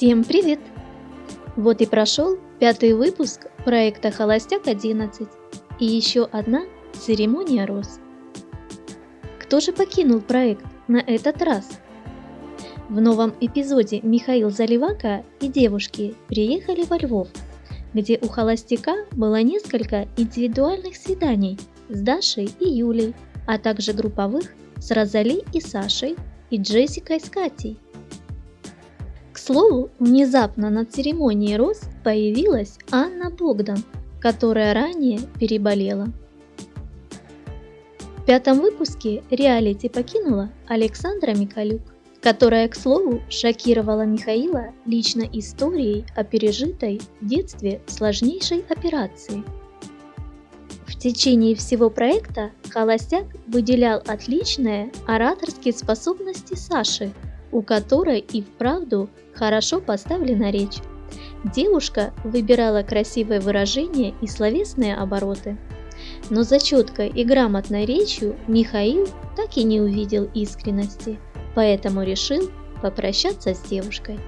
Всем привет! Вот и прошел пятый выпуск проекта «Холостяк-11» и еще одна церемония роз. Кто же покинул проект на этот раз? В новом эпизоде Михаил Заливака и девушки приехали во Львов, где у холостяка было несколько индивидуальных свиданий с Дашей и Юлей, а также групповых с Розали и Сашей и Джессикой с Катей – слову, внезапно на церемонии роз появилась Анна Богдан, которая ранее переболела. В пятом выпуске реалити покинула Александра Микалюк, которая, к слову, шокировала Михаила лично историей о пережитой в детстве сложнейшей операции. В течение всего проекта Холостяк выделял отличные ораторские способности Саши – у которой и вправду хорошо поставлена речь. Девушка выбирала красивые выражения и словесные обороты. Но за четкой и грамотной речью Михаил так и не увидел искренности, поэтому решил попрощаться с девушкой.